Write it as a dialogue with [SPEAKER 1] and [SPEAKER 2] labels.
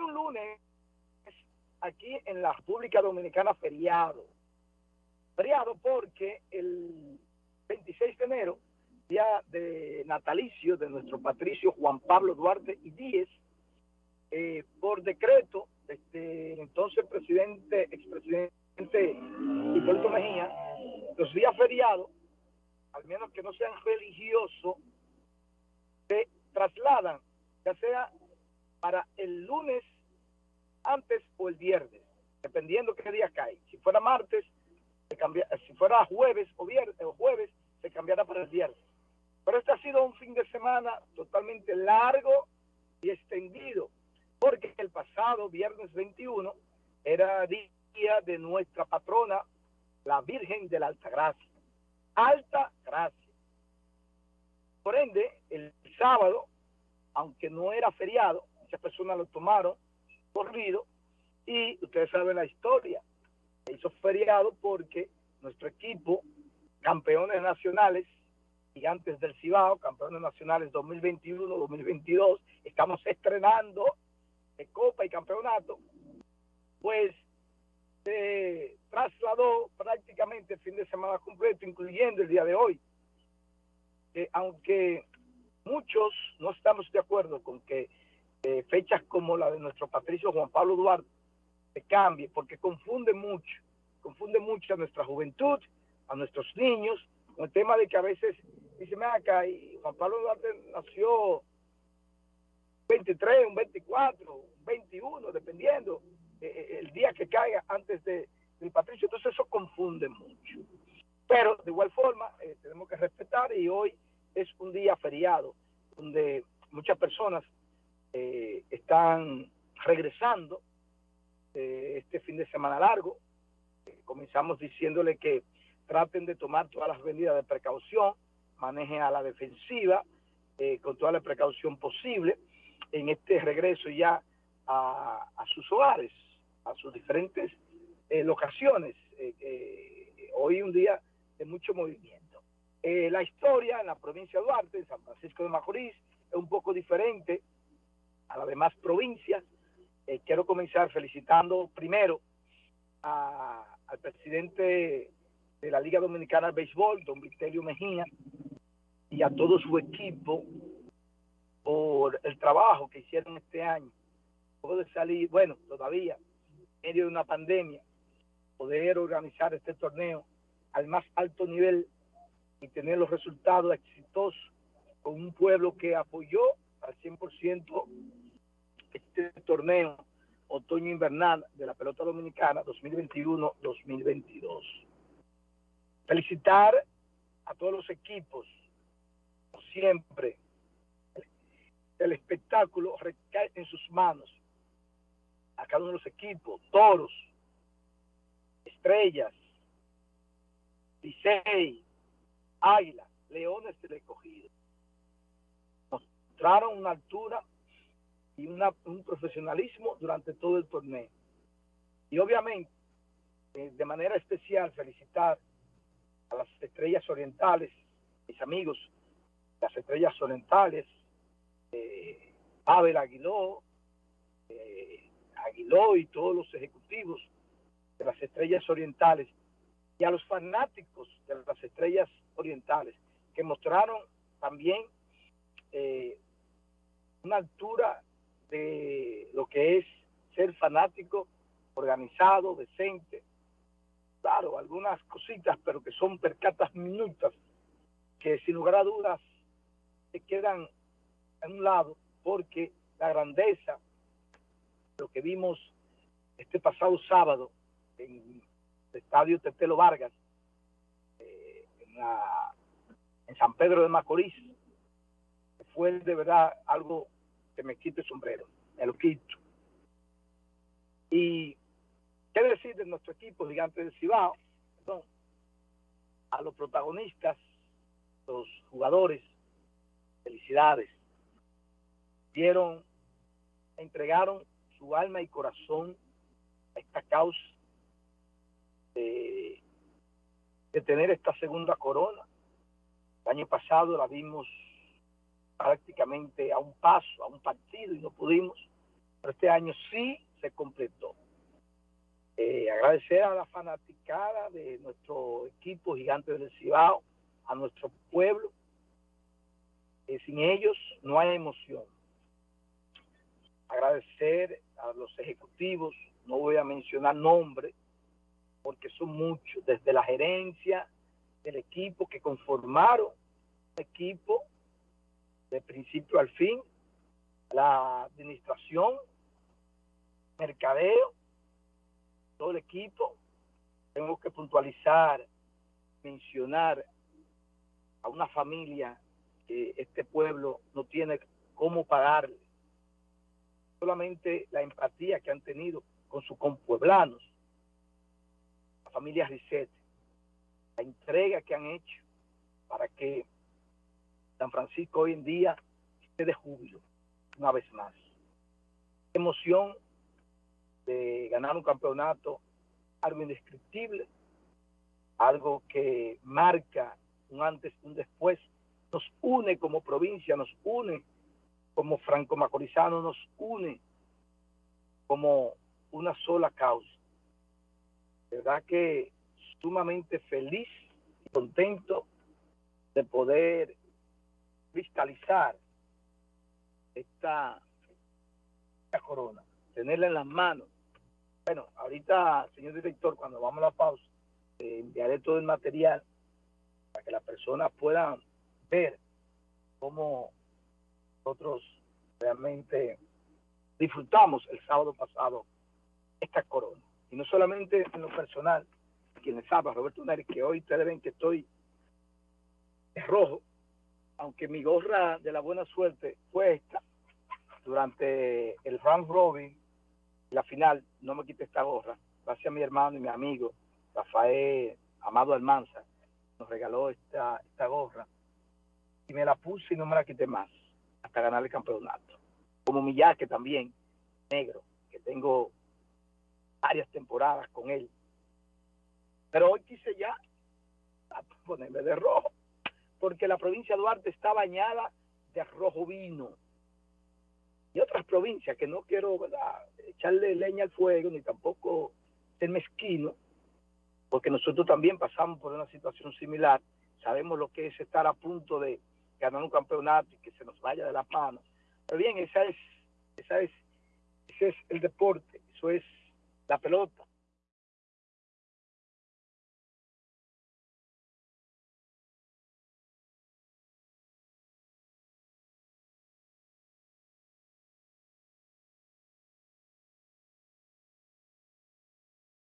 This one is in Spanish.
[SPEAKER 1] un lunes, aquí en la República Dominicana, feriado. Feriado porque el 26 de enero, día de natalicio de nuestro patricio Juan Pablo Duarte y Díez, eh, por decreto, este, entonces presidente, expresidente Hipólito Mejía, los días feriados, al menos que no sean religiosos, se trasladan, ya sea para el lunes antes o el viernes, dependiendo qué día cae. Si fuera martes, se cambia, si fuera jueves o viernes o jueves, se cambiará para el viernes. Pero este ha sido un fin de semana totalmente largo y extendido porque el pasado viernes 21 era día de nuestra patrona, la Virgen de la Alta Gracia. Alta Gracia. Por ende, el sábado, aunque no era feriado, muchas personas lo tomaron corrido y ustedes saben la historia. Se hizo feriado porque nuestro equipo, campeones nacionales, gigantes del Cibao, campeones nacionales 2021-2022, estamos estrenando Copa y Campeonato, pues se trasladó prácticamente el fin de semana completo, incluyendo el día de hoy. aunque muchos no estamos de acuerdo con que eh, fechas como la de nuestro patricio Juan Pablo Duarte se cambie, porque confunde mucho, confunde mucho a nuestra juventud, a nuestros niños, con el tema de que a veces dice, me acá, y Juan Pablo Duarte nació 23, un 24, un 21, dependiendo eh, eh, el día que caiga antes de, del patricio. Entonces eso confunde mucho. Pero de igual forma eh, tenemos que respetar y hoy es un día feriado donde muchas personas están regresando este fin de semana largo. comenzamos diciéndole que traten de tomar todas las medidas de precaución, manejen a la defensiva con toda la precaución posible en este regreso ya a, sus hogares, a sus diferentes eh, locaciones. Eh, eh, hoy un día de mucho movimiento. la historia en la provincia de Duarte, en San Francisco de Macorís, es un poco diferente a las demás provincias. quiero comenzar felicitando primero al presidente de la Liga Dominicana de Béisbol, don Vitelio Mejía, y a todo su equipo por el trabajo que hicieron este año. Poder salir, bueno, todavía, medio de una pandemia, poder organizar este torneo al más alto nivel y tener los resultados exitosos con un pueblo que apoyó al 100% este torneo otoño-invernal de la pelota dominicana 2021-2022. Felicitar a todos los equipos, siempre, el espectáculo recae en sus manos. A cada uno de los equipos, toros, estrellas, Licey, Águila, Leones del Escogido. Mostraron una altura y un profesionalismo durante todo el torneo. Y obviamente, eh, de manera especial, felicitar a las estrellas orientales, mis amigos, las estrellas orientales, eh, Abel Aguiló, eh, Aguiló y todos los ejecutivos de las estrellas orientales y a los fanáticos de las estrellas orientales que mostraron también eh, una altura de lo que es ser fanático, organizado, decente. Claro, algunas cositas, pero que son percatas minutas, que sin lugar a dudas se quedan en un lado porque la grandeza, lo que vimos este pasado sábado en el estadio Tetelo Vargas, eh, en, San Pedro de Macorís, fue de verdad algo me quito el sombrero, me lo quito. Y qué decir de nuestro equipo gigante del Cibao, a los protagonistas, los jugadores, felicidades dieron, entregaron su alma y corazón a esta causa de, tener esta segunda corona. El año pasado la vimos prácticamente a un paso, a un partido y no pudimos. Pero este año sí se completó. Eh, agradecer a la fanaticada de nuestro equipo gigante del Cibao, a nuestro pueblo. sin ellos no hay emoción. Agradecer a los ejecutivos, no voy a mencionar nombres, porque son muchos, desde la gerencia del equipo que conformaron un equipo de principio al fin, la administración, mercadeo, todo el equipo. Tengo que puntualizar, mencionar a una familia que este pueblo no tiene cómo pagarle. Solamente la empatía que han tenido con sus compueblanos, la familia Risset, la entrega que han hecho para que San Francisco hoy en día esté de júbilo, una vez más. Emoción de ganar un campeonato, algo indescriptible, algo que marca un antes y un después, nos une como provincia, nos une como franco-macorizano, nos une como una sola causa. verdad que sumamente feliz y contento de poder cristalizar esta, esta corona, tenerla en las manos. Bueno, ahorita, señor director, cuando vamos a la pausa, enviaré todo el material para que las personas puedan ver cómo nosotros realmente disfrutamos el sábado pasado esta corona. Y no solamente en lo personal, quienes saben, Roberto Neri, que hoy ustedes ven que estoy rojo, aunque mi gorra de la buena suerte fue esta, durante el round robin, la final, no me quité esta gorra, gracias a mi hermano y mi amigo, Rafael Amado Almanza, nos regaló esta, esta gorra, y me la puse y no me la quité más, hasta ganar el campeonato. Como mi yaque también, negro, que tengo varias temporadas con él. Pero hoy quise ya ponerme de rojo, porque la provincia de Duarte está bañada de rojo vino. Y otras provincias que no quiero echarle leña al fuego, ni tampoco ser mezquino, porque nosotros también pasamos por una situación similar. Sabemos lo que es estar a punto de ganar un campeonato y que se nos vaya de las manos. Pero bien, esa es, esa es, ese es el deporte, eso es la pelota.